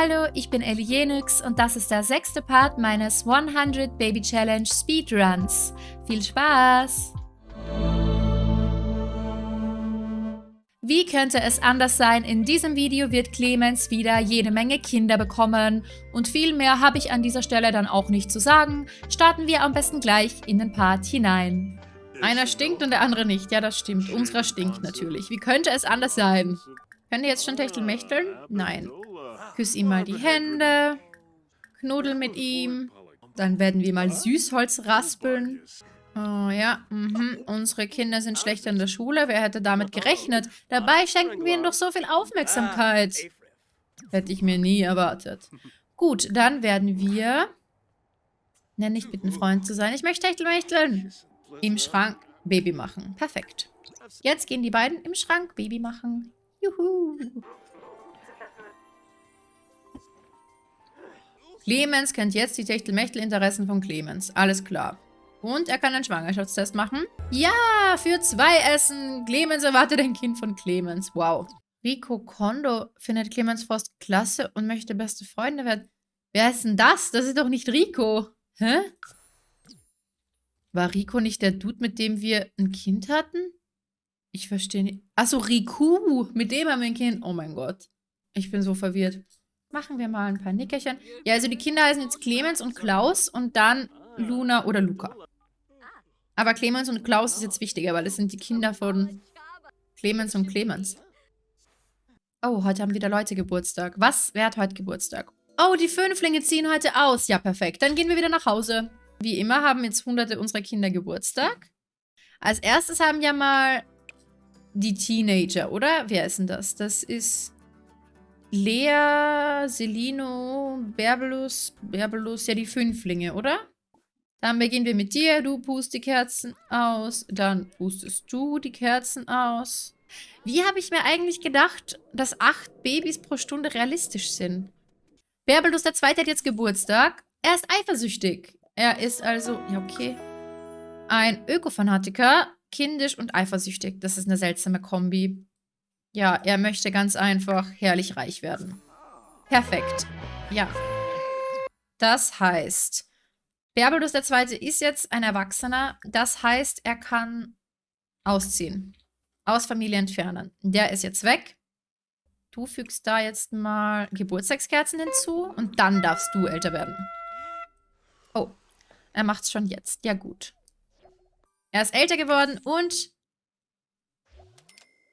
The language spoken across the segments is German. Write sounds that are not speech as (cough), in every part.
Hallo, ich bin Ellie Jenix und das ist der sechste Part meines 100 Baby Challenge Speedruns. Viel Spaß! Wie könnte es anders sein, in diesem Video wird Clemens wieder jede Menge Kinder bekommen und viel mehr habe ich an dieser Stelle dann auch nicht zu sagen. Starten wir am besten gleich in den Part hinein. Einer stinkt und der andere nicht. Ja, das stimmt. Unserer stinkt natürlich. Wie könnte es anders sein? Könnt ihr jetzt schon Techtelmächteln? Nein. Küss ihm mal die Hände. Knuddel mit ihm. Dann werden wir mal Süßholz raspeln. Oh ja, mhm. unsere Kinder sind schlecht in der Schule. Wer hätte damit gerechnet? Dabei schenken wir ihnen doch so viel Aufmerksamkeit. Hätte ich mir nie erwartet. Gut, dann werden wir... Nenn nicht bitten, Freund zu sein. Ich möchte Techtelmächteln. Im Schrank Baby machen. Perfekt. Jetzt gehen die beiden im Schrank Baby machen. Juhu. Clemens kennt jetzt die Techtelmechtel-Interessen von Clemens. Alles klar. Und er kann einen Schwangerschaftstest machen. Ja, für zwei Essen. Clemens erwartet ein Kind von Clemens. Wow. Rico Kondo findet Clemens Frost klasse und möchte beste Freunde werden. Wer ist denn das? Das ist doch nicht Rico. Hä? War Rico nicht der Dude, mit dem wir ein Kind hatten? Ich verstehe nicht. Achso, Riku. Mit dem haben wir ein Kind. Oh mein Gott. Ich bin so verwirrt. Machen wir mal ein paar Nickerchen. Ja, also die Kinder heißen jetzt Clemens und Klaus und dann Luna oder Luca. Aber Clemens und Klaus ist jetzt wichtiger, weil das sind die Kinder von Clemens und Clemens. Oh, heute haben wieder Leute Geburtstag. Was? Wer hat heute Geburtstag? Oh, die Fünflinge ziehen heute aus. Ja, perfekt. Dann gehen wir wieder nach Hause. Wie immer haben jetzt hunderte unserer Kinder Geburtstag. Als erstes haben ja mal die Teenager, oder? Wer ist denn das? Das ist Lea, Selino, Berbelus, Berbelus, ja die Fünflinge, oder? Dann beginnen wir mit dir. Du pust die Kerzen aus. Dann pustest du die Kerzen aus. Wie habe ich mir eigentlich gedacht, dass acht Babys pro Stunde realistisch sind? Berbelus der Zweite hat jetzt Geburtstag. Er ist eifersüchtig. Er ist also, ja okay, ein Ökofanatiker, kindisch und eifersüchtig. Das ist eine seltsame Kombi. Ja, er möchte ganz einfach herrlich reich werden. Perfekt. Ja. Das heißt, Berbelus II. ist jetzt ein Erwachsener. Das heißt, er kann ausziehen. Aus Familie entfernen. Der ist jetzt weg. Du fügst da jetzt mal Geburtstagskerzen hinzu und dann darfst du älter werden. Oh, er macht's schon jetzt. Ja gut. Er ist älter geworden und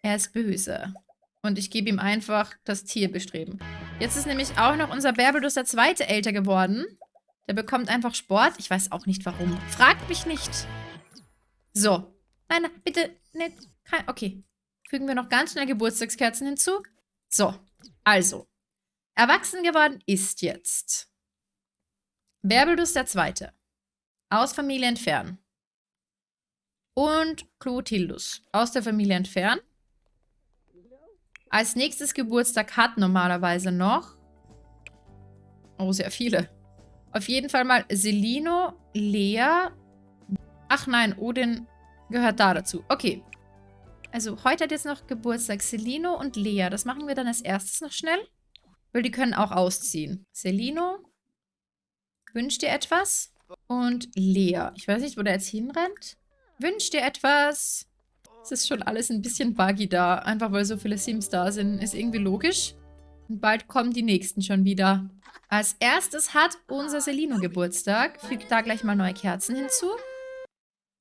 er ist böse. Und ich gebe ihm einfach das Tierbestreben. Jetzt ist nämlich auch noch unser Berbelus der Zweite älter geworden. Der bekommt einfach Sport. Ich weiß auch nicht, warum. Fragt mich nicht. So. Nein, bitte nicht. Kein, okay. Fügen wir noch ganz schnell Geburtstagskerzen hinzu. So. Also. Erwachsen geworden ist jetzt Berbelus der Zweite. Aus Familie entfernen. Und Clotildus. Aus der Familie entfernen. Als nächstes Geburtstag hat normalerweise noch... Oh, sehr viele. Auf jeden Fall mal Selino, Lea. Ach nein, Odin gehört da dazu. Okay. Also heute hat jetzt noch Geburtstag Selino und Lea. Das machen wir dann als erstes noch schnell. Weil die können auch ausziehen. Selino. Wünscht dir etwas? Und Lea. Ich weiß nicht, wo der jetzt hinrennt. Wünscht dir etwas? Es ist schon alles ein bisschen buggy da. Einfach weil so viele Sims da sind. Ist irgendwie logisch. Und bald kommen die nächsten schon wieder. Als erstes hat unser Selino Geburtstag. Fügt da gleich mal neue Kerzen hinzu.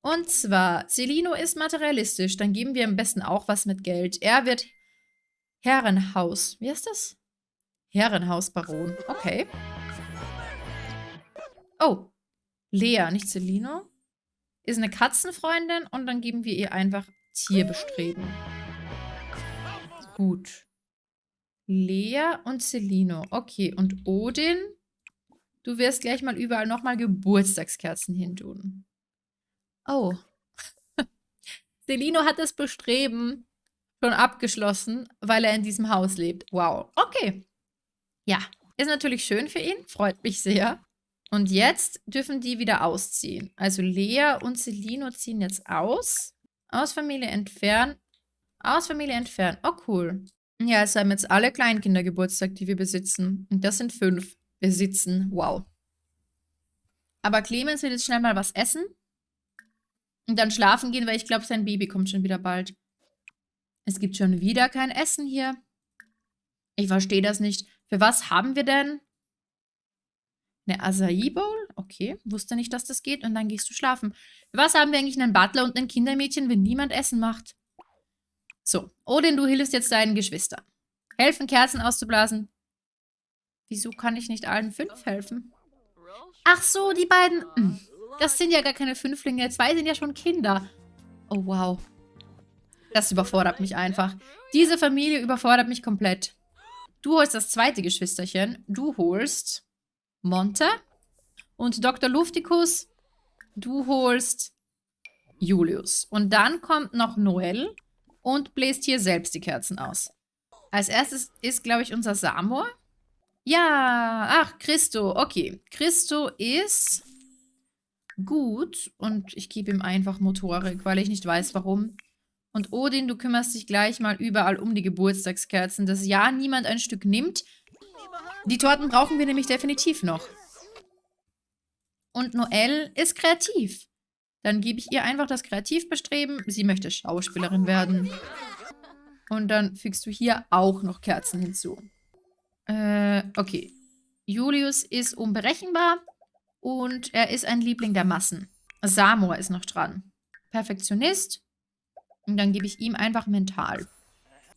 Und zwar, Selino ist materialistisch. Dann geben wir am besten auch was mit Geld. Er wird Herrenhaus. Wie heißt das? Herrenhausbaron. Okay. Oh. Lea, nicht Selino. Ist eine Katzenfreundin und dann geben wir ihr einfach Tierbestreben. Gut. Lea und Celino. Okay, und Odin? Du wirst gleich mal überall nochmal Geburtstagskerzen hintun. Oh. (laughs) Celino hat das Bestreben schon abgeschlossen, weil er in diesem Haus lebt. Wow. Okay. Ja, ist natürlich schön für ihn. Freut mich sehr. Und jetzt dürfen die wieder ausziehen. Also Lea und Celino ziehen jetzt aus. Aus Familie entfernen. Aus Familie entfernen. Oh, cool. Ja, es haben jetzt alle Kleinkinder Geburtstag, die wir besitzen. Und das sind fünf. Besitzen. Wow. Aber Clemens will jetzt schnell mal was essen. Und dann schlafen gehen, weil ich glaube, sein Baby kommt schon wieder bald. Es gibt schon wieder kein Essen hier. Ich verstehe das nicht. Für was haben wir denn? Eine Acai Bowl? Okay, wusste nicht, dass das geht. Und dann gehst du schlafen. Was haben wir eigentlich einen Butler und ein Kindermädchen, wenn niemand Essen macht? So, Odin, du hilfst jetzt deinen Geschwistern. Helfen, Kerzen auszublasen. Wieso kann ich nicht allen fünf helfen? Ach so, die beiden. Hm, das sind ja gar keine Fünflinge. Zwei sind ja schon Kinder. Oh, wow. Das überfordert mich einfach. Diese Familie überfordert mich komplett. Du holst das zweite Geschwisterchen. Du holst Monte. Und Dr. Luftikus, du holst Julius. Und dann kommt noch Noel und bläst hier selbst die Kerzen aus. Als erstes ist, glaube ich, unser Samor. Ja, ach, Christo. Okay, Christo ist gut und ich gebe ihm einfach Motorik, weil ich nicht weiß, warum. Und Odin, du kümmerst dich gleich mal überall um die Geburtstagskerzen, dass ja niemand ein Stück nimmt. Die Torten brauchen wir nämlich definitiv noch. Und Noelle ist kreativ. Dann gebe ich ihr einfach das Kreativbestreben. Sie möchte Schauspielerin werden. Und dann fügst du hier auch noch Kerzen hinzu. Äh, okay. Julius ist unberechenbar und er ist ein Liebling der Massen. Samor ist noch dran. Perfektionist. Und dann gebe ich ihm einfach mental.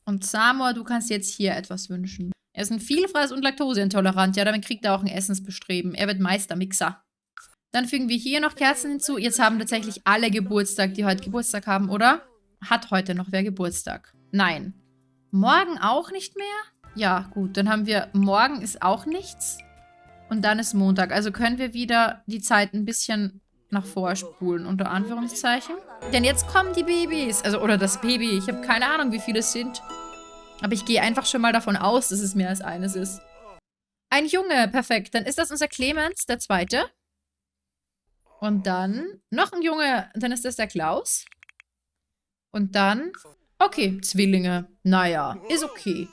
Und Samor, du kannst jetzt hier etwas wünschen. Er ist ein Vielfraß und laktoseintolerant. Ja, damit kriegt er auch ein Essensbestreben. Er wird Meistermixer. Dann fügen wir hier noch Kerzen hinzu. Jetzt haben tatsächlich alle Geburtstag, die heute Geburtstag haben, oder? Hat heute noch wer Geburtstag? Nein. Morgen auch nicht mehr? Ja, gut. Dann haben wir, morgen ist auch nichts. Und dann ist Montag. Also können wir wieder die Zeit ein bisschen nach vorspulen, unter Anführungszeichen. Denn jetzt kommen die Babys. Also, oder das Baby. Ich habe keine Ahnung, wie viele es sind. Aber ich gehe einfach schon mal davon aus, dass es mehr als eines ist. Ein Junge, perfekt. Dann ist das unser Clemens, der Zweite. Und dann noch ein Junge, dann ist das der Klaus. Und dann, okay, Zwillinge. Naja, ist okay.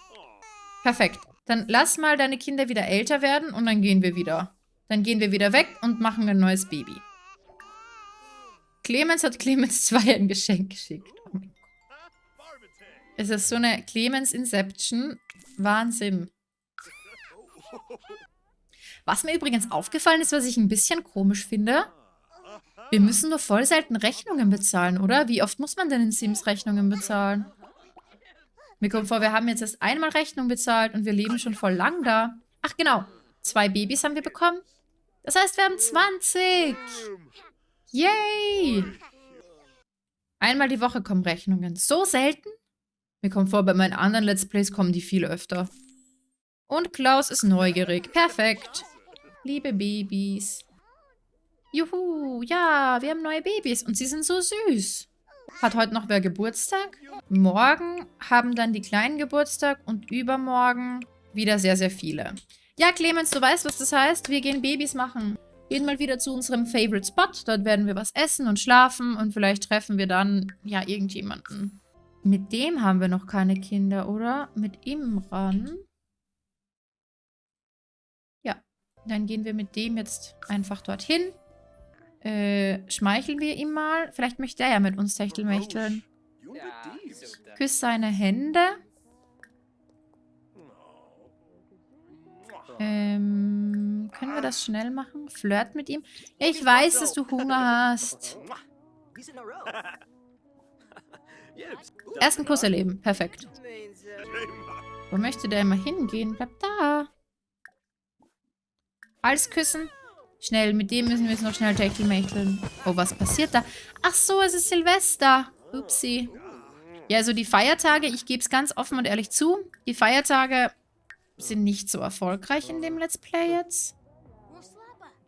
Perfekt. Dann lass mal deine Kinder wieder älter werden und dann gehen wir wieder. Dann gehen wir wieder weg und machen ein neues Baby. Clemens hat Clemens (laughs) 2 ein Geschenk geschickt. Es ist so eine Clemens Inception. Wahnsinn. Was mir übrigens aufgefallen ist, was ich ein bisschen komisch finde, wir müssen nur voll selten Rechnungen bezahlen, oder? Wie oft muss man denn in Sims Rechnungen bezahlen? Mir kommt vor, wir haben jetzt erst einmal Rechnung bezahlt und wir leben schon voll lang da. Ach genau, zwei Babys haben wir bekommen. Das heißt, wir haben 20. Yay! Einmal die Woche kommen Rechnungen. So selten? Mir kommt vor, bei meinen anderen Let's Plays kommen die viel öfter. Und Klaus ist neugierig. Perfekt. Liebe Babys. Juhu, ja, wir haben neue Babys und sie sind so süß. Hat heute noch wer Geburtstag? Morgen haben dann die Kleinen Geburtstag und übermorgen wieder sehr, sehr viele. Ja, Clemens, du weißt, was das heißt? Wir gehen Babys machen. Gehen mal wieder zu unserem Favorite Spot. Dort werden wir was essen und schlafen und vielleicht treffen wir dann, ja, irgendjemanden. Mit dem haben wir noch keine Kinder, oder? Mit Imran? Ja, dann gehen wir mit dem jetzt einfach dorthin. Äh, schmeicheln wir ihm mal. Vielleicht möchte er ja mit uns Techtelmächteln. Küss seine Hände. Ähm, können wir das schnell machen? Flirt mit ihm? Ich weiß, dass du Hunger hast. (laughs) Ersten Kuss erleben. Perfekt. Wo möchte der immer hingehen? Bleib da. Hals küssen. Schnell, mit dem müssen wir jetzt noch schnell Techtelmächteln. Oh, was passiert da? Ach so, es ist Silvester. Upsi. Ja, also die Feiertage, ich gebe es ganz offen und ehrlich zu, die Feiertage sind nicht so erfolgreich in dem Let's Play jetzt.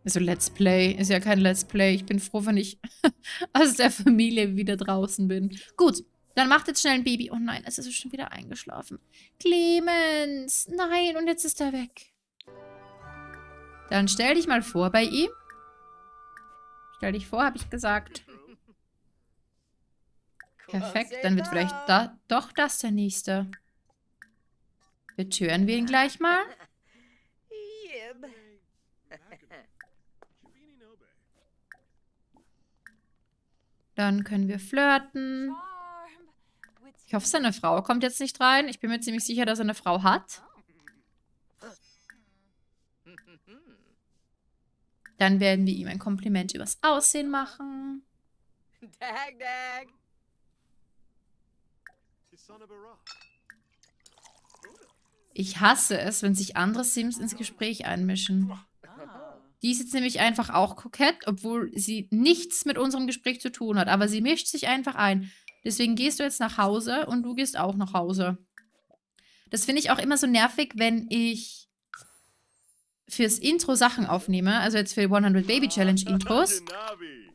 Also Let's Play ist ja kein Let's Play. Ich bin froh, wenn ich (laughs) aus der Familie wieder draußen bin. Gut, dann macht jetzt schnell ein Baby. Oh nein, es ist schon wieder eingeschlafen. Clemens, nein, und jetzt ist er weg. Dann stell dich mal vor bei ihm. Stell dich vor, habe ich gesagt. Perfekt, dann wird vielleicht da, doch das der nächste. Betören wir ihn gleich mal. Dann können wir flirten. Ich hoffe, seine Frau kommt jetzt nicht rein. Ich bin mir ziemlich sicher, dass er eine Frau hat. Dann werden wir ihm ein Kompliment übers Aussehen machen. Dag, dag. Ich hasse es, wenn sich andere Sims ins Gespräch einmischen. Die ist jetzt nämlich einfach auch kokett, obwohl sie nichts mit unserem Gespräch zu tun hat. Aber sie mischt sich einfach ein. Deswegen gehst du jetzt nach Hause und du gehst auch nach Hause. Das finde ich auch immer so nervig, wenn ich fürs Intro Sachen aufnehme, also jetzt für 100 Baby Challenge Intros.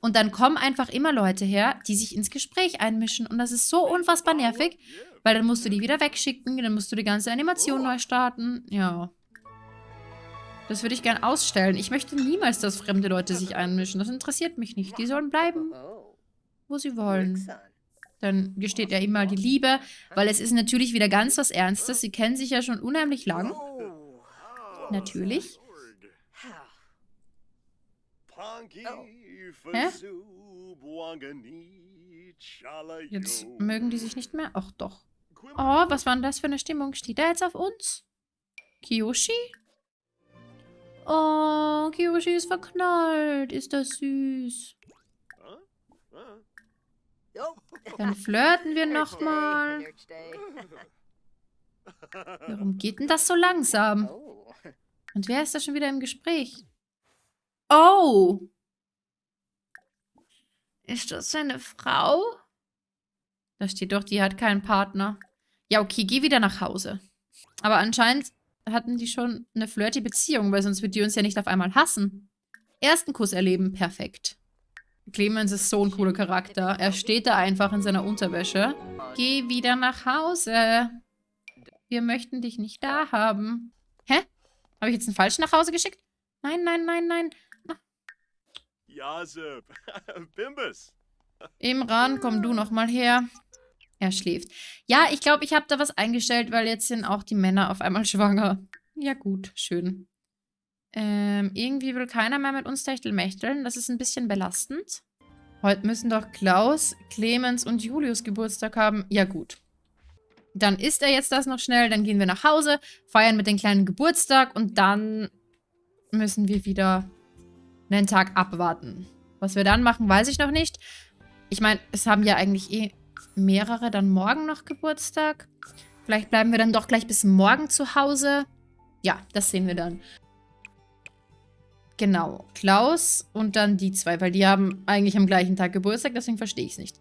Und dann kommen einfach immer Leute her, die sich ins Gespräch einmischen. Und das ist so unfassbar nervig, weil dann musst du die wieder wegschicken, dann musst du die ganze Animation neu starten. Ja. Das würde ich gern ausstellen. Ich möchte niemals, dass fremde Leute sich einmischen. Das interessiert mich nicht. Die sollen bleiben, wo sie wollen. Dann gesteht er ihm mal die Liebe, weil es ist natürlich wieder ganz was Ernstes. Sie kennen sich ja schon unheimlich lang. Natürlich. Hä? Jetzt mögen die sich nicht mehr? Ach doch. Oh, was war denn das für eine Stimmung? Steht er jetzt auf uns? Kiyoshi? Oh, Kiyoshi ist verknallt. Ist das süß. Dann flirten wir nochmal. Warum geht denn das so langsam? Und wer ist da schon wieder im Gespräch? Oh! Ist das seine Frau? Da steht doch, die hat keinen Partner. Ja, okay, geh wieder nach Hause. Aber anscheinend hatten die schon eine flirty Beziehung, weil sonst wird die uns ja nicht auf einmal hassen. Ersten Kuss erleben, perfekt. Clemens ist so ein cooler Charakter. Er steht da einfach in seiner Unterwäsche. Geh wieder nach Hause. Wir möchten dich nicht da haben. Hä? Habe ich jetzt einen falschen nach Hause geschickt? Nein, nein, nein, nein. Jasep. (laughs) Bimbus. Imran, komm du noch mal her. Er schläft. Ja, ich glaube, ich habe da was eingestellt, weil jetzt sind auch die Männer auf einmal (laughs) schwanger. Ja gut, schön. Ähm, irgendwie will keiner mehr mit uns Techtelmächteln. Das ist ein bisschen belastend. Heute müssen doch Klaus, Clemens und Julius Geburtstag haben. Ja gut. Dann isst er jetzt das noch schnell, dann gehen wir nach Hause, feiern mit den Kleinen Geburtstag und dann müssen wir wieder einen Tag abwarten. Was wir dann machen, weiß ich noch nicht. Ich meine, es haben ja eigentlich eh mehrere dann morgen noch Geburtstag. Vielleicht bleiben wir dann doch gleich bis morgen zu Hause. Ja, das sehen wir dann. Genau, Klaus und dann die zwei, weil die haben eigentlich am gleichen Tag Geburtstag, deswegen verstehe ich es nicht.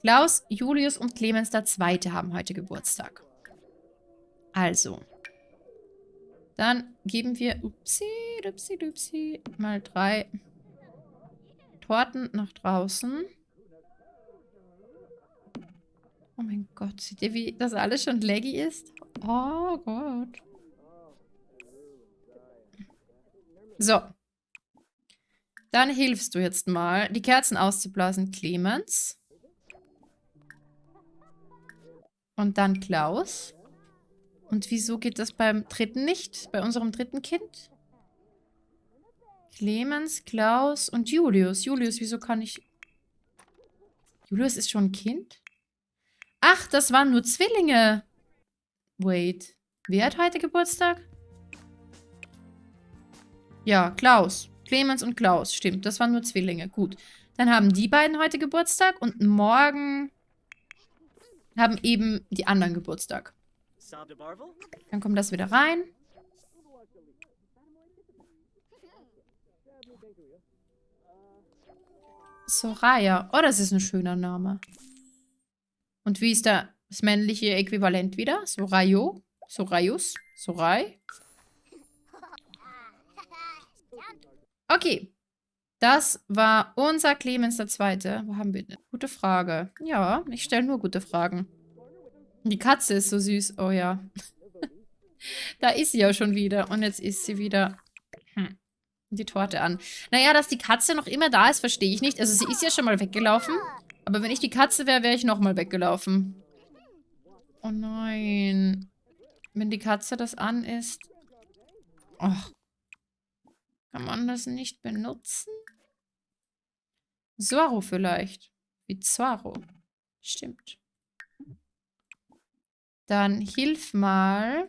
Klaus, Julius und Clemens der Zweite haben heute Geburtstag. Also. Dann geben wir, upsi, dupsi, dupsi, mal drei Torten nach draußen. Oh mein Gott, seht ihr, wie das alles schon laggy ist? Oh Gott. So. Dann hilfst du jetzt mal, die Kerzen auszublasen, Clemens. Und dann Klaus. Und wieso geht das beim dritten nicht? Bei unserem dritten Kind? Clemens, Klaus und Julius. Julius, wieso kann ich... Julius ist schon ein Kind? Ach, das waren nur Zwillinge. Wait. Wer hat heute Geburtstag? Ja, Klaus. Clemens und Klaus. Stimmt, das waren nur Zwillinge. Gut. Dann haben die beiden heute Geburtstag und morgen haben eben die anderen Geburtstag. Dann kommt das wieder rein. Soraya. Oh, das ist ein schöner Name. Und wie ist da das männliche Äquivalent wieder? Sorayo? Sorayus? Sorai? Okay. Das war unser Clemens der Zweite. Wo haben wir denn? Gute Frage. Ja, ich stelle nur gute Fragen. Die Katze ist so süß. Oh ja. (laughs) da ist sie ja schon wieder. Und jetzt ist sie wieder hm, die Torte an. Naja, dass die Katze noch immer da ist, verstehe ich nicht. Also sie ist ja schon mal weggelaufen. Aber wenn ich die Katze wäre, wäre ich nochmal weggelaufen. Oh nein. wenn die Katze das an ist. Ach. Kann man das nicht benutzen? Zorro vielleicht. Wie Zorro. Stimmt. Dann hilf mal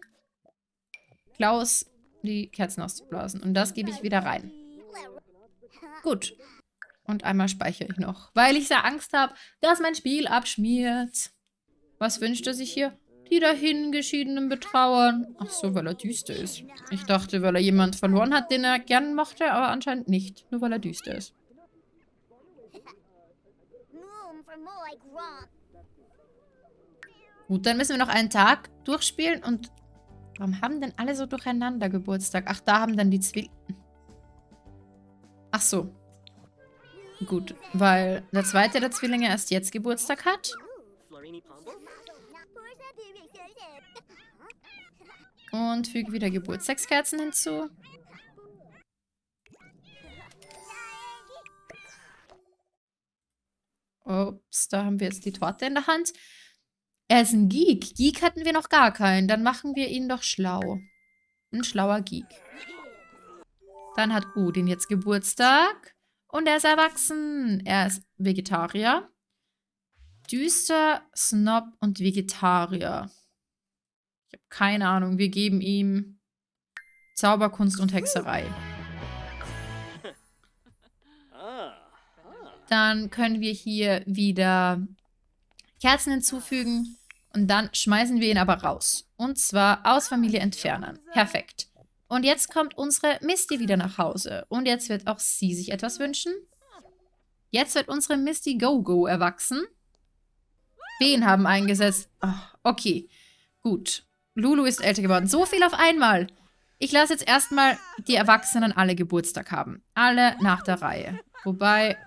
Klaus die Kerzen auszublasen. Und das gebe ich wieder rein. Gut. Und einmal speichere ich noch. Weil ich sehr Angst habe, dass mein Spiel abschmiert. Was wünscht er sich hier? Die dahingeschiedenen betrauern. Ach so, weil er düster ist. Ich dachte, weil er jemand verloren hat, den er gern mochte, aber anscheinend nicht. Nur weil er düster ist. Gut, dann müssen wir noch einen Tag durchspielen und... Warum haben denn alle so durcheinander Geburtstag? Ach, da haben dann die Zwillinge... Ach so. Gut, weil der zweite der Zwillinge erst jetzt Geburtstag hat. Und füge wieder Geburtstagskerzen hinzu. Ups, da haben wir jetzt die Torte in der Hand. Er ist ein Geek. Geek hatten wir noch gar keinen. Dann machen wir ihn doch schlau. Ein schlauer Geek. Dann hat Udin jetzt Geburtstag. Und er ist erwachsen. Er ist Vegetarier. Düster, Snob und Vegetarier. Ich habe keine Ahnung. Wir geben ihm Zauberkunst und Hexerei. Dann können wir hier wieder Kerzen hinzufügen. Und dann schmeißen wir ihn aber raus. Und zwar aus Familie entfernen. Perfekt. Und jetzt kommt unsere Misty wieder nach Hause. Und jetzt wird auch sie sich etwas wünschen. Jetzt wird unsere Misty Go-Go erwachsen. Wen haben eingesetzt? Oh, okay, gut. Lulu ist älter geworden. So viel auf einmal. Ich lasse jetzt erstmal die Erwachsenen alle Geburtstag haben. Alle nach der Reihe. Wobei,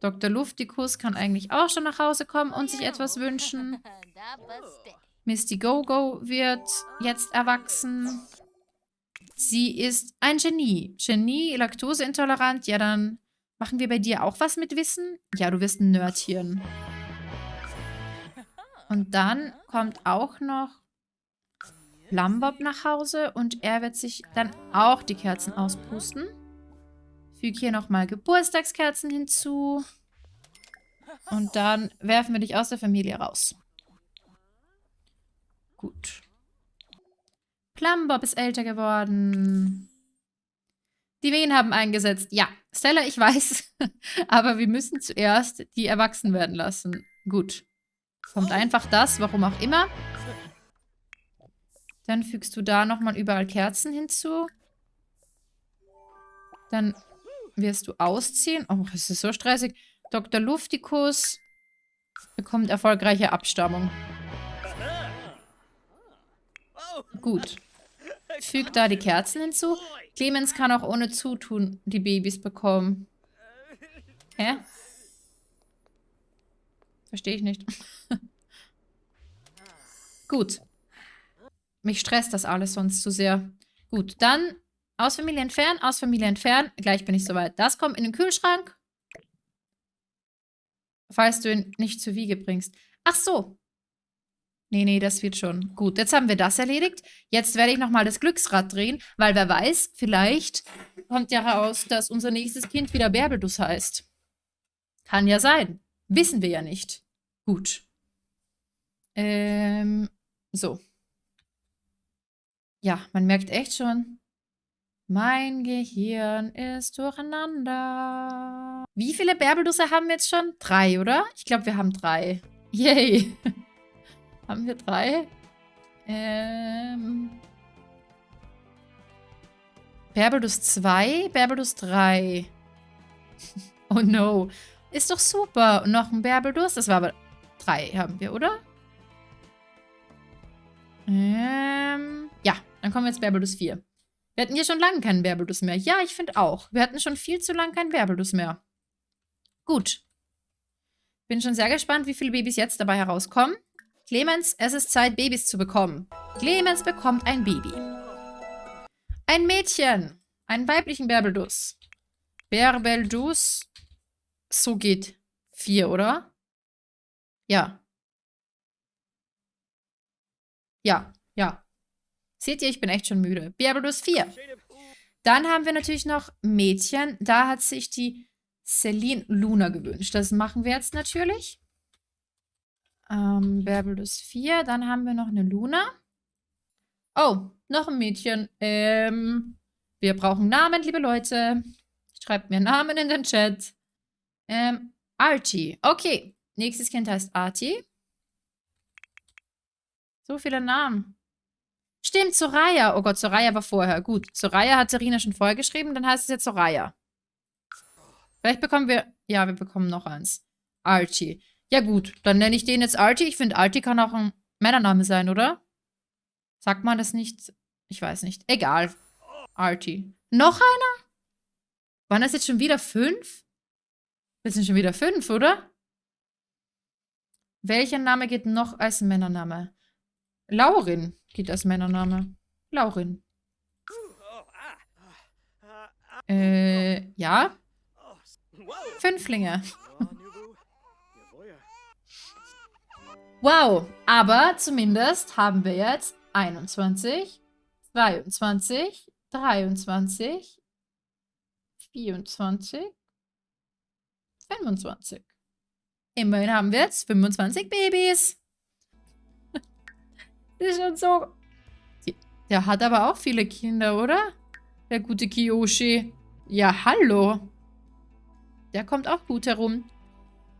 Dr. Luftikus kann eigentlich auch schon nach Hause kommen und sich etwas wünschen. Misty Go-Go wird jetzt erwachsen. Sie ist ein Genie. Genie, laktoseintolerant. Ja, dann machen wir bei dir auch was mit Wissen? Ja, du wirst ein Nerdchen. Und dann kommt auch noch Lambob nach Hause und er wird sich dann auch die Kerzen auspusten. Füge hier nochmal Geburtstagskerzen hinzu. Und dann werfen wir dich aus der Familie raus. Gut. Plumbob ist älter geworden. Die Wehen haben eingesetzt. Ja, Stella, ich weiß. (laughs) Aber wir müssen zuerst die erwachsen werden lassen. Gut. Kommt einfach das, warum auch immer. Dann fügst du da nochmal überall Kerzen hinzu. Dann wirst du ausziehen. Oh, es ist so stressig. Dr. Luftikus bekommt erfolgreiche Abstammung. Gut. Füg da die Kerzen hinzu. Clemens kann auch ohne Zutun die Babys bekommen. Hä? Verstehe ich nicht. Gut. Mich stresst das alles sonst zu sehr. Gut, dann aus Familie entfernen, aus Familie entfernen. Gleich bin ich soweit. Das kommt in den Kühlschrank falls du ihn nicht zur Wiege bringst. Ach so. Nee, nee, das wird schon. Gut, jetzt haben wir das erledigt. Jetzt werde ich nochmal das Glücksrad drehen, weil wer weiß, vielleicht kommt ja raus, dass unser nächstes Kind wieder Bärbelduss heißt. Kann ja sein. Wissen wir ja nicht. Gut. Ähm, so. Ja, man merkt echt schon, mein Gehirn ist durcheinander. Wie viele Bärbeldusse haben wir jetzt schon? Drei, oder? Ich glaube, wir haben drei. Yay. (laughs) haben wir drei? Ähm... Bärbelduss 2, Bärbelduss 3. (laughs) oh no. Ist doch super. Und noch ein Bärbelduss. Das war aber drei haben wir, oder? Ähm, ja, dann kommen wir jetzt Bärbelduss 4. Wir hatten hier schon lange keinen Bärbelduss mehr. Ja, ich finde auch. Wir hatten schon viel zu lange keinen Bärbelduss mehr. Gut. Bin schon sehr gespannt, wie viele Babys jetzt dabei herauskommen. Clemens, es ist Zeit, Babys zu bekommen. Clemens bekommt ein Baby. Ein Mädchen. Einen weiblichen Bärbelduss. Bärbelduss. So geht. Vier, oder? Ja. Ja, ja. Seht ihr, ich bin echt schon müde. Berbelus 4. Dann haben wir natürlich noch Mädchen. Da hat sich die Celine Luna gewünscht. Das machen wir jetzt natürlich. Ähm, Berbelus 4. Dann haben wir noch eine Luna. Oh, noch ein Mädchen. Ähm, wir brauchen Namen, liebe Leute. Schreibt mir Namen in den Chat. Ähm, Artie. Okay. Nächstes Kind heißt Artie. So viele Namen. Stimmt, Soraya. Oh Gott, Soraya war vorher. Gut, Soraya hat Serena schon vorgeschrieben, dann heißt es jetzt Soraya. Vielleicht bekommen wir... Ja, wir bekommen noch eins. Archie. Ja gut, dann nenne ich den jetzt Archie. Ich finde, Archie kann auch ein Männername sein, oder? Sagt man das nicht? Ich weiß nicht. Egal. Archie. Noch einer? Waren das jetzt schon wieder fünf? Das sind schon wieder fünf, oder? Welcher Name geht noch als Männername? Laurin geht als Männername. Laurin. Äh, ja. Fünflinge. Wow, aber zumindest haben wir jetzt 21, 22, 23, 24, 25. Immerhin haben wir jetzt 25 Babys. (laughs) ist schon so... Der hat aber auch viele Kinder, oder? Der gute Kiyoshi. Ja, hallo. Der kommt auch gut herum.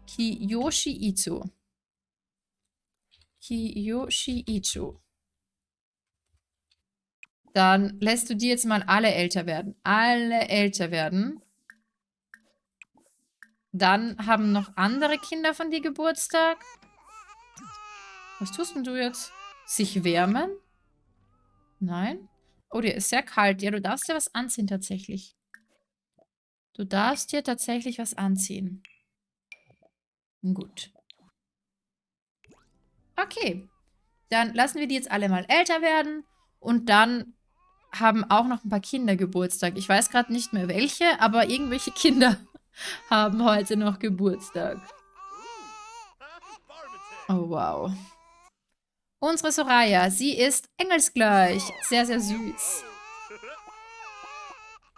Kiyoshi Izo. Kiyoshi Icho. Dann lässt du die jetzt mal alle älter werden. Alle älter werden. Dann haben noch andere Kinder von dir Geburtstag. Was tust denn du jetzt? Sich wärmen? Nein? Oh, dir ist sehr kalt. Ja, du darfst dir was anziehen tatsächlich. Du darfst dir tatsächlich was anziehen. Gut. Okay. Dann lassen wir die jetzt alle mal älter werden. Und dann haben auch noch ein paar Kinder Geburtstag. Ich weiß gerade nicht mehr welche, aber irgendwelche (laughs) Kinder haben heute noch Geburtstag. Oh, wow. Unsere Soraya, sie ist engelsgleich. Sehr, sehr süß.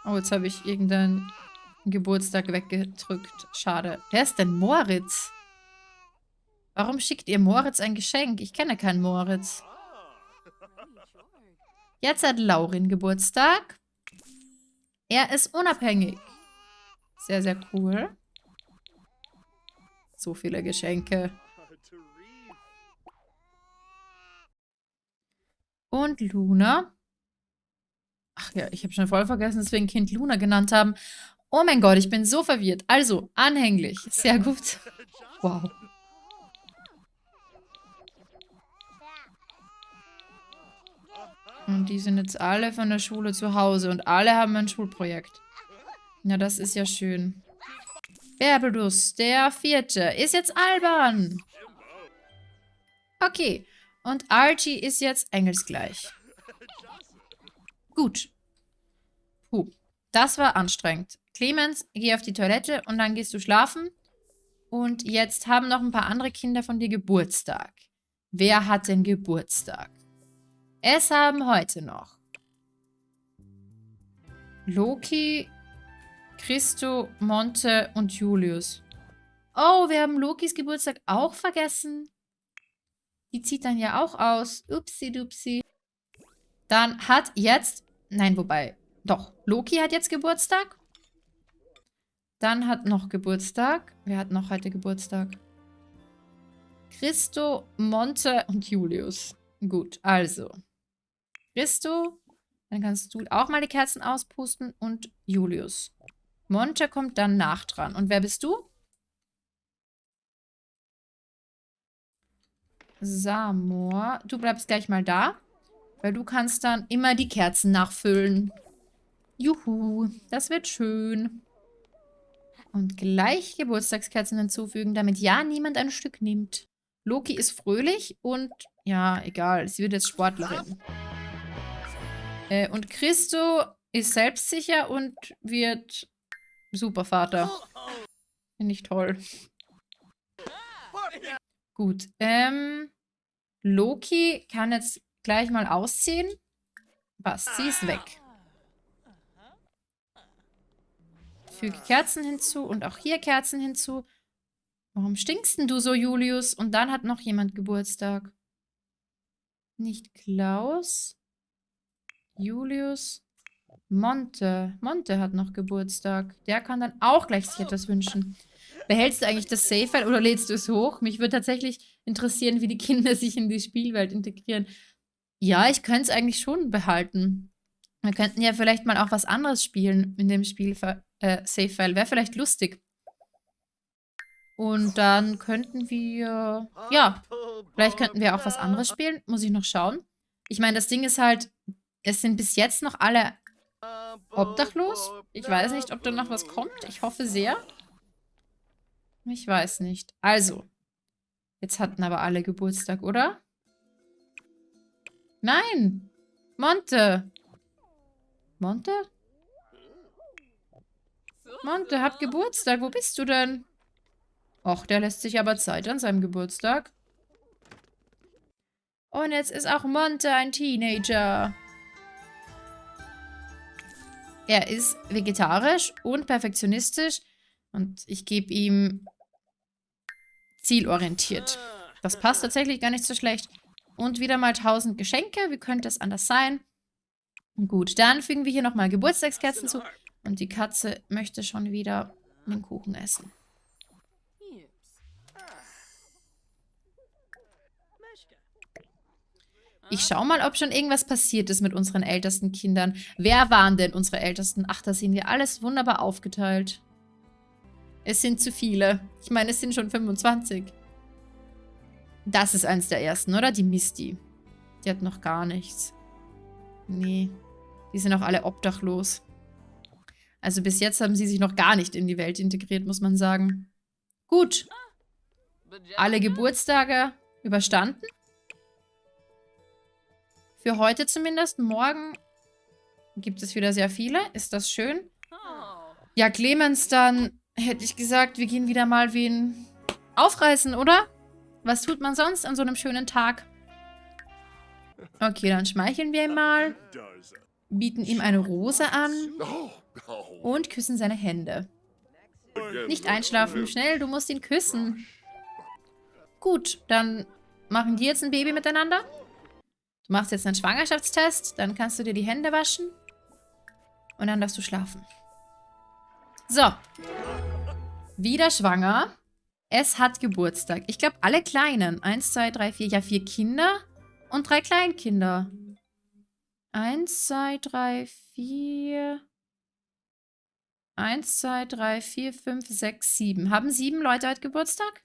Oh, jetzt habe ich irgendeinen Geburtstag weggedrückt. Schade. Wer ist denn Moritz? Warum schickt ihr Moritz ein Geschenk? Ich kenne keinen Moritz. Jetzt hat Laurin Geburtstag. Er ist unabhängig. Sehr, sehr cool. So viele Geschenke. Und Luna. Ach ja, ich habe schon voll vergessen, dass wir ein Kind Luna genannt haben. Oh mein Gott, ich bin so verwirrt. Also, anhänglich. Sehr gut. Wow. Und die sind jetzt alle von der Schule zu Hause und alle haben ein Schulprojekt. Ja, das ist ja schön. Berbelus, der vierte, ist jetzt albern. Okay. Und Archie ist jetzt engelsgleich. Gut. Puh. Das war anstrengend. Clemens, geh auf die Toilette und dann gehst du schlafen. Und jetzt haben noch ein paar andere Kinder von dir Geburtstag. Wer hat denn Geburtstag? Es haben heute noch Loki, Christo, Monte und Julius. Oh, wir haben Lokis Geburtstag auch vergessen. Die zieht dann ja auch aus. Upsi dupsi. Dann hat jetzt... Nein, wobei... Doch, Loki hat jetzt Geburtstag. Dann hat noch Geburtstag. Wer hat noch heute Geburtstag? Christo, Monte und Julius. Gut, also. Christo, dann kannst du auch mal die Kerzen auspusten und Julius. Monte kommt dann nach dran. Und wer bist du? Samor. Du bleibst gleich mal da. Weil du kannst dann immer die Kerzen nachfüllen. Juhu, das wird schön. Und gleich Geburtstagskerzen hinzufügen, damit ja niemand ein Stück nimmt. Loki ist fröhlich und ja, egal, sie wird jetzt Sportlerin. Äh, und Christo ist selbstsicher und wird Supervater. Finde ich toll. Gut. Ähm, Loki kann jetzt gleich mal ausziehen. Passt, sie ist weg. Füge Kerzen hinzu und auch hier Kerzen hinzu. Warum stinkst denn du so, Julius? Und dann hat noch jemand Geburtstag. Nicht Klaus. Julius. Monte. Monte hat noch Geburtstag. Der kann dann auch gleich sich etwas wünschen. Behältst du eigentlich das Save-File oder lädst du es hoch? Mich würde tatsächlich interessieren, wie die Kinder (laughs) sich in die Spielwelt integrieren. Ja, ich könnte es eigentlich schon behalten. Wir könnten ja vielleicht mal auch was anderes spielen in dem Spiel äh, Save-File. Wäre vielleicht lustig. Und dann könnten wir, ja, vielleicht könnten wir auch was anderes spielen. Muss ich noch schauen. Ich meine, das Ding ist halt, es sind bis jetzt noch alle obdachlos. Ich weiß nicht, ob da noch was kommt. Ich hoffe sehr. Ich weiß nicht. Also, jetzt hatten aber alle Geburtstag, oder? Nein! Monte! Monte? Monte hat Geburtstag. Wo bist du denn? Och, der lässt sich aber Zeit an seinem Geburtstag. Und jetzt ist auch Monte ein Teenager. Er ist vegetarisch und perfektionistisch. Und ich gebe ihm zielorientiert. Das passt tatsächlich gar nicht so schlecht. Und wieder mal 1000 Geschenke. Wie könnte es anders sein? Gut, dann fügen wir hier nochmal Geburtstagskerzen zu. Und die Katze möchte schon wieder den Kuchen essen. Ich schau mal, ob schon irgendwas passiert ist mit unseren ältesten Kindern. Wer waren denn unsere Ältesten? Ach, da sehen wir alles wunderbar aufgeteilt. Es sind zu viele. Ich meine, es sind schon 25. Das ist eins der ersten, oder? Die Misty. Die hat noch gar nichts. Nee. Die sind auch alle obdachlos. Also bis jetzt haben sie sich noch gar nicht in die Welt integriert, muss man sagen. Gut. Alle Geburtstage überstanden. Für heute zumindest. Morgen gibt es wieder sehr viele. Ist das schön? Ja, Clemens, dann hätte ich gesagt, wir gehen wieder mal wen aufreißen, oder? Was tut man sonst an so einem schönen Tag? Okay, dann schmeicheln wir ihm mal. Bieten ihm eine Rose an. Und küssen seine Hände. Nicht einschlafen. Schnell, du musst ihn küssen. Gut, dann machen die jetzt ein Baby miteinander. Du machst jetzt einen Schwangerschaftstest. Dann kannst du dir die Hände waschen. Und dann darfst du schlafen. So. Wieder schwanger. Es hat Geburtstag. Ich glaube, alle Kleinen. Eins, zwei, drei, vier. Ja, vier Kinder und drei Kleinkinder. Eins, zwei, drei, vier... Eins, zwei, drei, vier, fünf, sechs, sieben. Haben sieben Leute heute Geburtstag?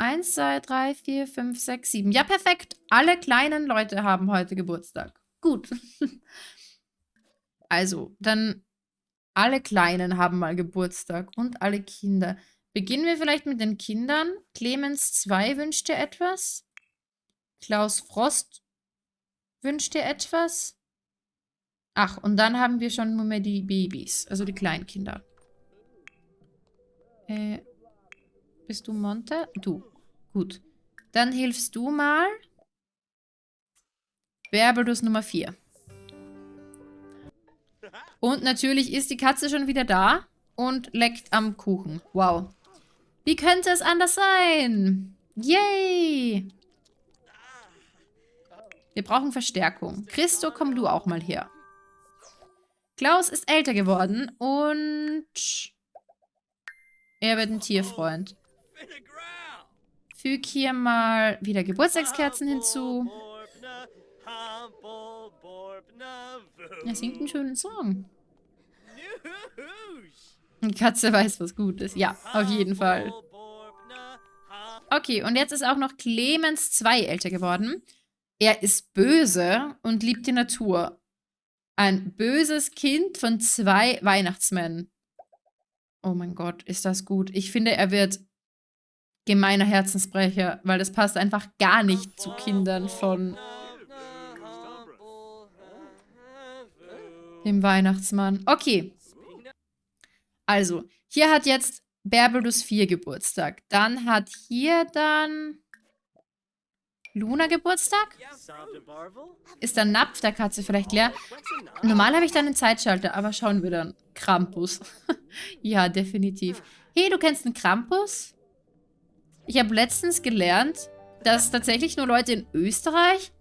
Eins, zwei, drei, vier, fünf, sechs, sieben. Ja, perfekt. Alle kleinen Leute haben heute Geburtstag. Gut. (laughs) also, dann alle Kleinen haben mal Geburtstag und alle Kinder. Beginnen wir vielleicht mit den Kindern. Clemens 2 wünscht dir etwas. Klaus Frost wünscht dir etwas. Ach, und dann haben wir schon nur mehr die Babys, also die Kleinkinder. Äh, bist du Monte? Du. Gut. Dann hilfst du mal. Berbelus Nummer 4. Und natürlich ist die Katze schon wieder da und leckt am Kuchen. Wow. Wie könnte es anders sein? Yay! Wir brauchen Verstärkung. Christo, komm du auch mal her. Klaus ist älter geworden und er wird ein Tierfreund. Füg hier mal wieder Geburtstagskerzen hinzu. Er singt einen schönen Song. Die Katze weiß, was gut ist. Ja, auf jeden Fall. Okay, und jetzt ist auch noch Clemens 2 älter geworden. Er ist böse und liebt die Natur. Ein böses Kind von zwei Weihnachtsmännern. Oh mein Gott, ist das gut. Ich finde, er wird gemeiner Herzensbrecher, weil das passt einfach gar nicht zu Kindern von dem Weihnachtsmann. Okay. Also, hier hat jetzt Berbelus 4 Geburtstag. Dann hat hier dann Luna Geburtstag? Ist der Napf der Katze vielleicht leer? Normal habe ich dann einen Zeitschalter, aber schauen wir dann. Krampus. (laughs) ja, definitiv. Hey, du kennst einen Krampus? Ich habe letztens gelernt, dass tatsächlich nur Leute in Österreich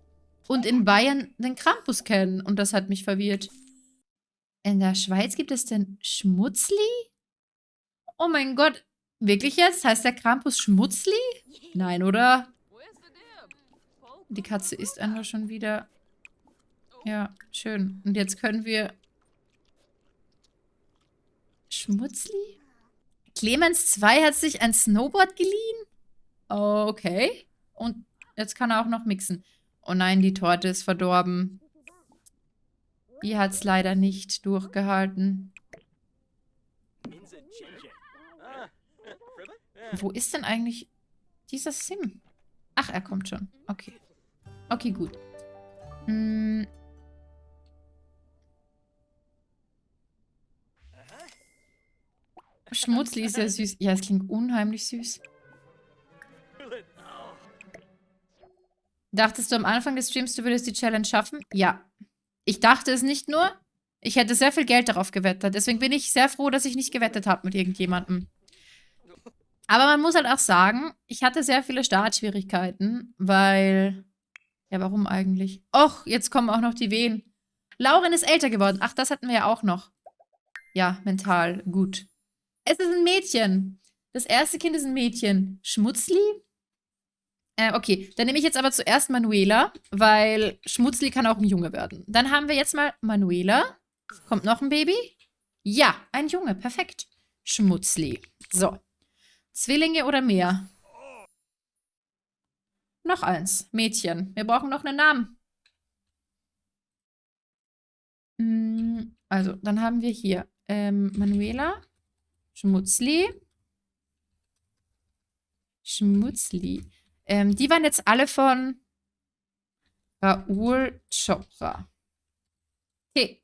und in Bayern den Krampus kennen. Und das hat mich verwirrt. In der Schweiz gibt es den Schmutzli? Oh mein Gott. Wirklich jetzt? Heißt der Krampus Schmutzli? Nein, oder? Die Katze ist einfach schon wieder... Ja, schön. Und jetzt können wir... Schmutzli? Clemens 2 hat sich ein Snowboard geliehen? Okay. Und jetzt kann er auch noch mixen. Oh nein, die Torte ist verdorben. Die hat es leider nicht durchgehalten. Wo ist denn eigentlich dieser Sim? Ach, er kommt schon. Okay. Okay, gut. Hm. Schmutzli ist ja süß. Ja, es klingt unheimlich süß. Dachtest du am Anfang des Streams, du würdest die Challenge schaffen? Ja. Ich dachte es nicht nur. Ich hätte sehr viel Geld darauf gewettet. Deswegen bin ich sehr froh, dass ich nicht gewettet habe mit irgendjemandem. Aber man muss halt auch sagen, ich hatte sehr viele Startschwierigkeiten, weil... Ja, warum eigentlich? Och, jetzt kommen auch noch die Wehen. Lauren ist älter geworden. Ach, das hatten wir ja auch noch. Ja, mental. Gut. Es ist ein Mädchen. Das erste Kind ist ein Mädchen. Schmutzli? Äh, okay, dann nehme ich jetzt aber zuerst Manuela, weil Schmutzli kann auch ein Junge werden. Dann haben wir jetzt mal Manuela. Kommt noch ein Baby? Ja, ein Junge, perfekt. Schmutzli. So. Zwillinge oder mehr? Noch eins. Mädchen. Wir brauchen noch einen Namen. Hm, also, dann haben wir hier ähm, Manuela, Schmutzli, Schmutzli. Ähm, die waren jetzt alle von Raoul Chopra. Okay.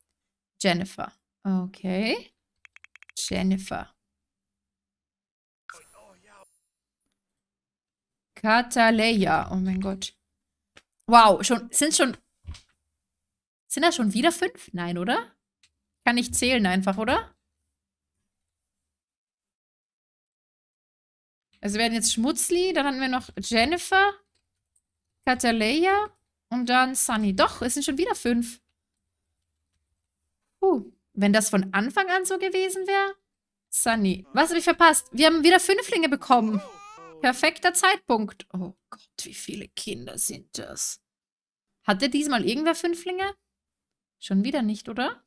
Jennifer. Okay. Jennifer. Kataleya. Oh mein Gott. Wow, schon, sind schon. Sind das schon wieder fünf? Nein, oder? Kann ich zählen einfach, oder? Also wir werden jetzt Schmutzli, dann hatten wir noch Jennifer, Kataleya und dann Sunny. Doch, es sind schon wieder fünf. Puh, wenn das von Anfang an so gewesen wäre. Sunny. Was habe ich verpasst? Wir haben wieder Fünflinge bekommen. Perfekter Zeitpunkt. Oh Gott, wie viele Kinder sind das? Hatte diesmal irgendwer Fünflinge? Schon wieder nicht, oder?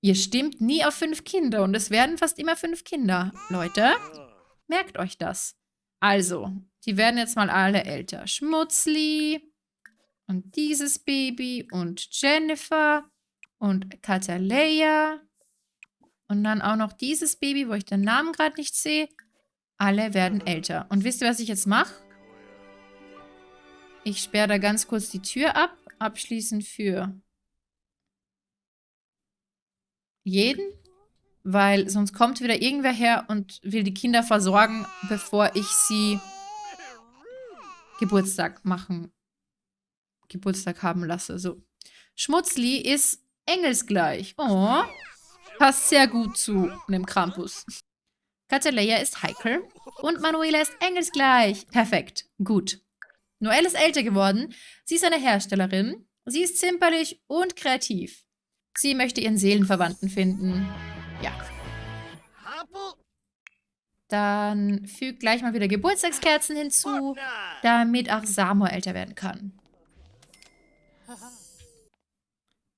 Ihr stimmt nie auf fünf Kinder und es werden fast immer fünf Kinder. Leute, merkt euch das. Also, die werden jetzt mal alle älter. Schmutzli und dieses Baby und Jennifer und Kataleya und dann auch noch dieses Baby, wo ich den Namen gerade nicht sehe. Alle werden älter. Und wisst ihr, was ich jetzt mache? Ich sperre da ganz kurz die Tür ab. Abschließend für jeden, weil sonst kommt wieder irgendwer her und will die Kinder versorgen, bevor ich sie Geburtstag machen, Geburtstag haben lasse. So. Schmutzli ist engelsgleich. Oh, passt sehr gut zu einem Krampus. Kataleya ist heikel und Manuela ist engelsgleich. Perfekt, gut. Noelle ist älter geworden. Sie ist eine Herstellerin. Sie ist zimperlich und kreativ. Sie möchte ihren Seelenverwandten finden. Ja. Dann fügt gleich mal wieder Geburtstagskerzen hinzu, damit auch Samuel älter werden kann.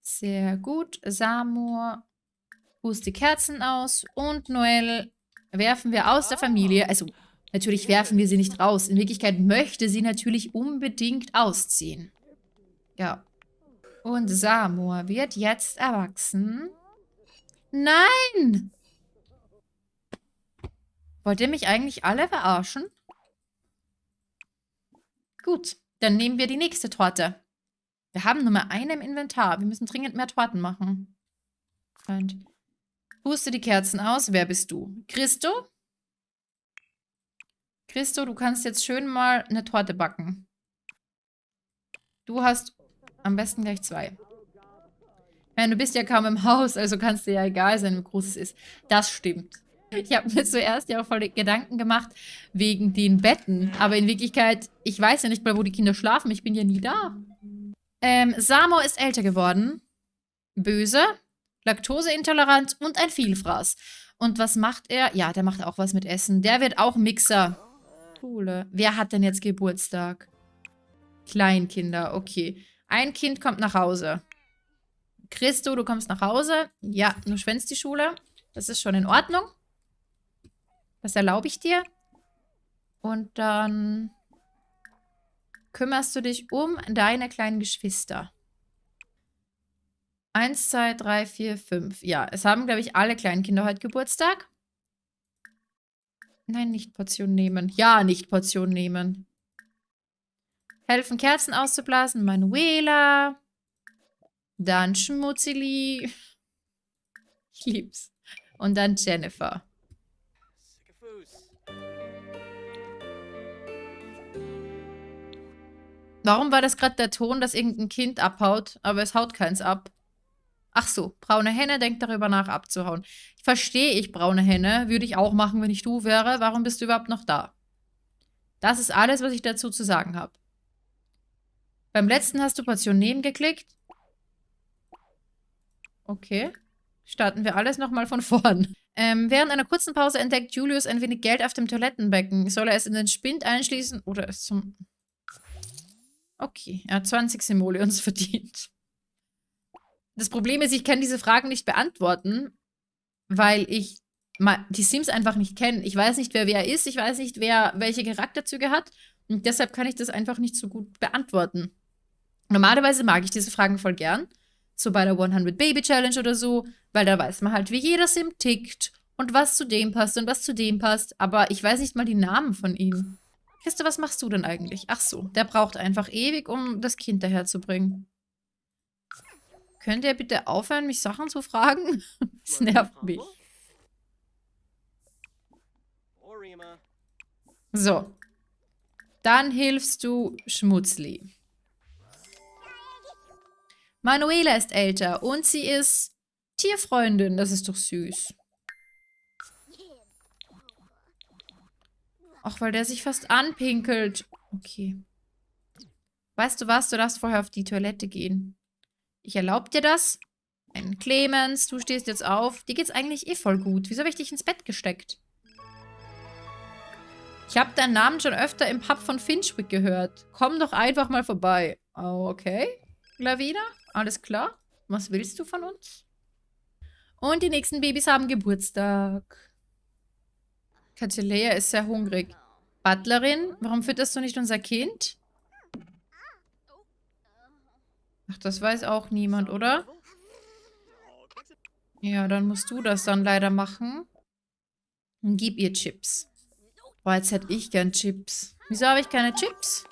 Sehr gut. Samuel pust die Kerzen aus und Noel werfen wir aus der Familie. Also, natürlich werfen wir sie nicht raus. In Wirklichkeit möchte sie natürlich unbedingt ausziehen. Ja. Und Samur wird jetzt erwachsen. Nein! Wollt ihr mich eigentlich alle verarschen? Gut, dann nehmen wir die nächste Torte. Wir haben nur mal eine im Inventar. Wir müssen dringend mehr Torten machen. Freund. Puste die Kerzen aus. Wer bist du? Christo? Christo, du kannst jetzt schön mal eine Torte backen. Du hast am besten gleich zwei. Ja, du bist ja kaum im Haus, also kannst dir ja egal sein, wie groß es ist. Das stimmt. Ich habe mir zuerst ja auch voll Gedanken gemacht wegen den Betten. Aber in Wirklichkeit, ich weiß ja nicht mal, wo die Kinder schlafen. Ich bin ja nie da. Ähm, Samo ist älter geworden. Böse, laktoseintolerant und ein Vielfraß. Und was macht er? Ja, der macht auch was mit Essen. Der wird auch Mixer. Coole. Wer hat denn jetzt Geburtstag? Kleinkinder, okay. Ein Kind kommt nach Hause. Christo, du kommst nach Hause. Ja, du schwänzt die Schule. Das ist schon in Ordnung. Das erlaube ich dir. Und dann kümmerst du dich um deine kleinen Geschwister. Eins, zwei, drei, vier, fünf. Ja, es haben, glaube ich, alle kleinen Kinder heute Geburtstag. Nein, nicht Portion nehmen. Ja, nicht Portion nehmen. Helfen, Kerzen auszublasen. Manuela. Dann Schmutzili. Ich lieb's. Und dann Jennifer. Warum war das gerade der Ton, dass irgendein Kind abhaut, aber es haut keins ab? Ach so, braune Henne denkt darüber nach, abzuhauen. Verstehe ich, braune Henne. Würde ich auch machen, wenn ich du wäre. Warum bist du überhaupt noch da? Das ist alles, was ich dazu zu sagen habe. Beim letzten hast du Portion nehmen geklickt. Okay. Starten wir alles nochmal von (laughs) vorn. Ähm, während einer kurzen Pause entdeckt Julius ein wenig Geld auf dem Toilettenbecken. Soll er es in den Spind einschließen oder es zum... Okay, er hat 20 Simoleons (laughs) verdient. Das Problem ist, ich kann diese Fragen nicht beantworten, weil ich die Sims einfach nicht kenne. Ich weiß nicht, wer wer ist, ich weiß nicht, wer welche Charakterzüge hat und deshalb kann ich das einfach nicht so gut beantworten. Normalerweise mag ich diese Fragen voll gern, so bei der 100 Baby Challenge oder so, weil da weiß man halt, wie jeder Sim tickt und was zu dem passt und was zu dem passt, aber ich weiß nicht mal die Namen von ihnen. Christo, was machst du denn eigentlich? Ach so, der braucht einfach ewig, um das Kind daherzubringen. Könnt ihr bitte aufhören, mich Sachen zu fragen? (laughs) Das nervt mich. So. Dann hilfst du Schmutzli. Manuela ist älter und sie ist Tierfreundin. Das ist doch süß. Ach, weil der sich fast anpinkelt. Okay. Weißt du was? Du darfst vorher auf die Toilette gehen. Ich erlaube dir das. Ein Clemens, du stehst jetzt auf. Dir geht's eigentlich eh voll gut. Wieso habe ich dich ins Bett gesteckt? Ich habe deinen Namen schon öfter im Pub von Finchwick gehört. Komm doch einfach mal vorbei. Okay, Lavina, alles klar. Was willst du von uns? Und die nächsten Babys haben Geburtstag. Katilea ist sehr hungrig. Butlerin, warum fütterst du nicht unser Kind? Ach, das weiß auch niemand, oder? Ja, dann musst du das dann leider machen. Und gib ihr Chips. Boah, jetzt hätte ich gern Chips. Wieso habe ich keine Chips?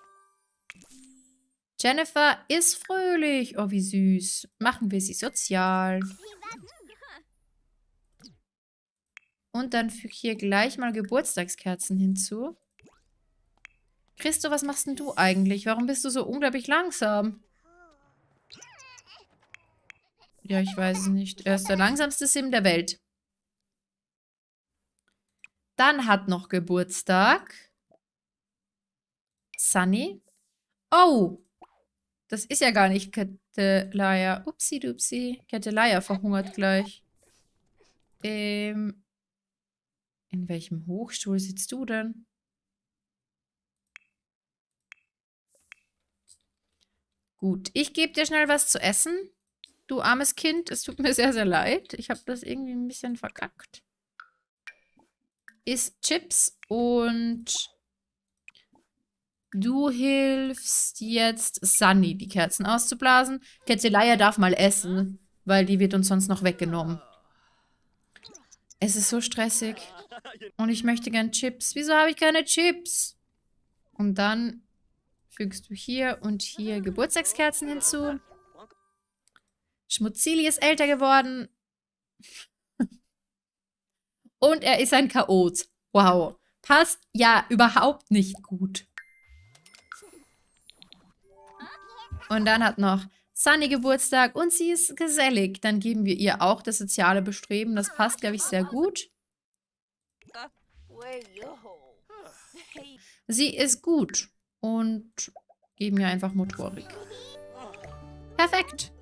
Jennifer ist fröhlich. Oh, wie süß. Machen wir sie sozial. Und dann füge hier gleich mal Geburtstagskerzen hinzu. Christo, was machst denn du eigentlich? Warum bist du so unglaublich langsam? Ja, ich weiß es nicht. Er ist der langsamste Sim der Welt. Dann hat noch Geburtstag Sunny. Oh! Das ist ja gar nicht Kettelaya. Upsi dupsi. Kettelaya verhungert gleich. Ähm, in welchem Hochstuhl sitzt du denn? Gut, ich gebe dir schnell was zu essen. Du armes Kind, es tut mir sehr, sehr leid. Ich habe das irgendwie ein bisschen verkackt. Isst Chips und du hilfst jetzt Sunny, die Kerzen auszublasen. Ketzelaya darf mal essen, weil die wird uns sonst noch weggenommen. Es ist so stressig. Und ich möchte gern Chips. Wieso habe ich keine Chips? Und dann fügst du hier und hier Geburtstagskerzen hinzu. Schmutzili ist älter geworden. (laughs) und er ist ein Chaot. Wow. passt ja überhaupt nicht gut. Und dann hat noch Sunny Geburtstag und sie ist gesellig. Dann geben wir ihr auch das soziale Bestreben. Das passt, glaube ich, sehr gut. Sie ist gut und geben ihr einfach Motorik. Perfekt.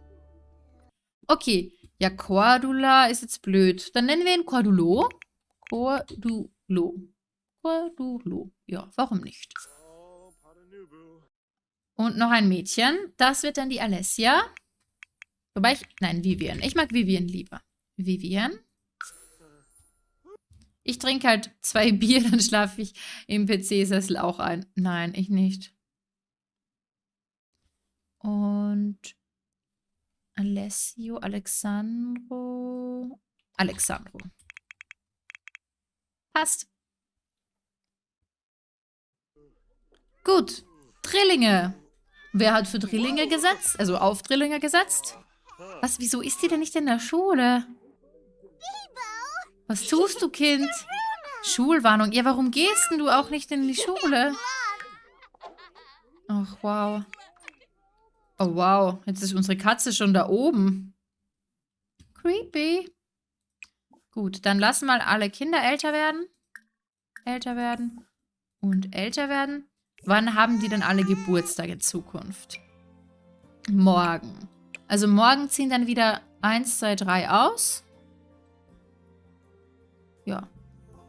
Okay. Ja, Cordula ist jetzt blöd. Dann nennen wir ihn Cordulo. Cordulo. Cordulo. Ja, warum nicht? Und noch ein Mädchen. Das wird dann die Alessia. Wobei ich... Nein, Vivian. Ich mag Vivian lieber. Vivian. Ich trinke halt zwei (laughs) Bier, dann schlafe ich im PC-Sessel auch ein. Nein, ich nicht. Und Alessio, Alexandro, Alexandro. Passt. Gut. Drillinge. Wer hat für Drillinge gesetzt? Also auf Drillinge gesetzt? Was, wieso ist die denn nicht in der Schule? Was tust du, Kind? Schulwarnung. Ja, warum gehst denn du auch nicht in die Schule? Ach, wow. Oh, wow. Jetzt ist unsere Katze schon da oben. Creepy. Gut, dann lassen mal alle Kinder älter werden. Älter werden. Und älter werden. Wann haben die denn alle Geburtstag in Zukunft? Morgen. Also morgen ziehen dann wieder 1, 2, 3 aus. Ja,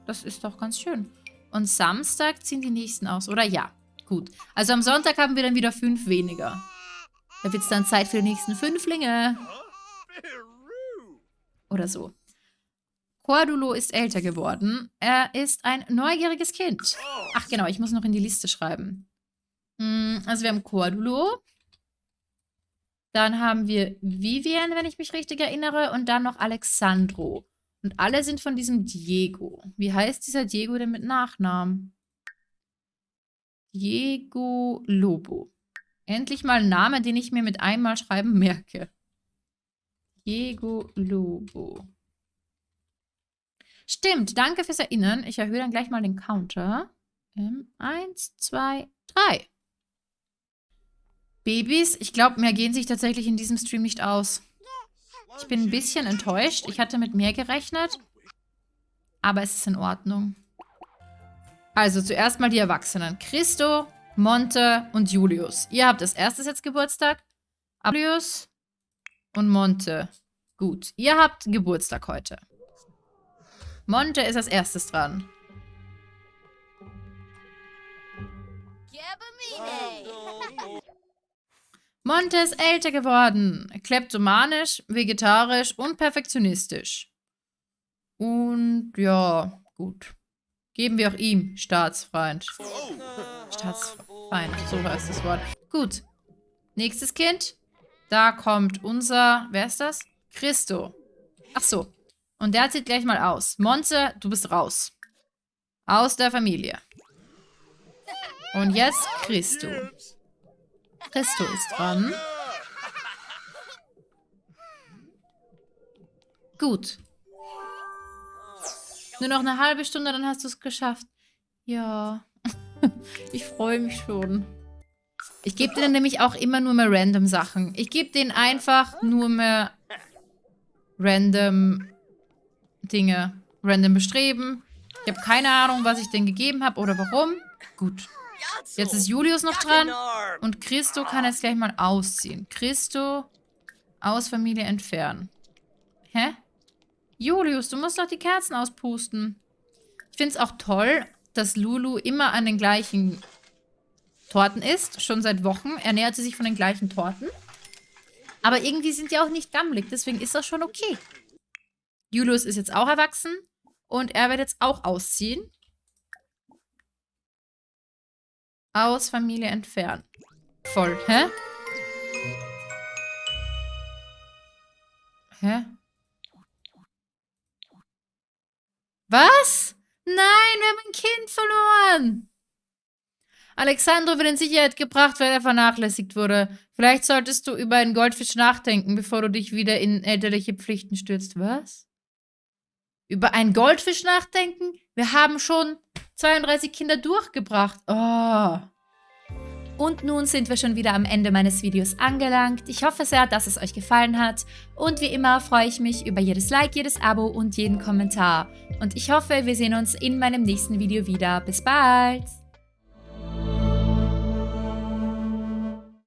das ist doch ganz schön. Und Samstag ziehen die nächsten aus, oder? Ja, gut. Also am Sonntag haben wir dann wieder fünf weniger. Da wird es dann Zeit für die nächsten Fünflinge. Oder so. Cordulo ist älter geworden. Er ist ein neugieriges Kind. Ach genau, ich muss noch in die Liste schreiben. Hm, also wir haben Cordulo. Dann haben wir Vivian, wenn ich mich richtig erinnere. Und dann noch Alexandro. Und alle sind von diesem Diego. Wie heißt dieser Diego denn mit Nachnamen? Diego Lobo. Endlich mal ein Name, den ich mir mit einmal schreiben merke. Diego Lobo. Stimmt, danke fürs Erinnern. Ich erhöhe dann gleich mal den Counter. Ähm, eins, zwei, drei. Babys, ich glaube, mehr gehen sich tatsächlich in diesem Stream nicht aus. Ich bin ein bisschen enttäuscht. Ich hatte mit mehr gerechnet. Aber es ist in Ordnung. Also zuerst mal die Erwachsenen. Christo, Monte und Julius. Ihr habt als erstes jetzt Geburtstag. Julius und Monte. Gut, ihr habt Geburtstag heute. Monte ist als erstes dran. (laughs) Monte ist älter geworden. Kleptomanisch, vegetarisch und perfektionistisch. Und ja, gut. Geben wir auch ihm Staatsfeind. Staatsfeind, so heißt das Wort. Gut. Nächstes Kind. Da kommt unser, wer ist das? Christo. Ach so. Und der zieht gleich mal aus. Monze, du bist raus. Aus der Familie. Und jetzt Christo. Christo ist dran. Gut. Nur noch eine halbe Stunde, dann hast du es geschafft. Ja. (laughs) ich freue mich schon. Ich gebe denen nämlich auch immer nur mehr random Sachen. Ich gebe denen einfach nur mehr random Dinge. Random bestreben. Ich habe keine Ahnung, was ich denen gegeben habe oder warum. Gut. Jetzt ist Julius noch dran. Und Christo kann jetzt gleich mal ausziehen. Christo aus Familie entfernen. Hä? Julius, du musst doch die Kerzen auspusten. Ich finde es auch toll, dass Lulu immer an den gleichen Torten isst. Schon seit Wochen ernährt sie sich von den gleichen Torten. Aber irgendwie sind die auch nicht gammelig. Deswegen ist das schon okay. Julius ist jetzt auch erwachsen. Und er wird jetzt auch ausziehen. Aus Familie entfernen. Voll. Hä? Hä? Was? Nein, wir haben ein Kind verloren. Alexandro wird in Sicherheit gebracht, weil er vernachlässigt wurde. Vielleicht solltest du über einen Goldfisch nachdenken, bevor du dich wieder in elterliche Pflichten stürzt. Was? Über einen Goldfisch nachdenken? Wir haben schon 32 Kinder durchgebracht. Oh. Und nun sind wir schon wieder am Ende meines Videos angelangt. Ich hoffe sehr, dass es euch gefallen hat. Und wie immer freue ich mich über jedes Like, jedes Abo und jeden Kommentar. Und ich hoffe, wir sehen uns in meinem nächsten Video wieder. Bis bald!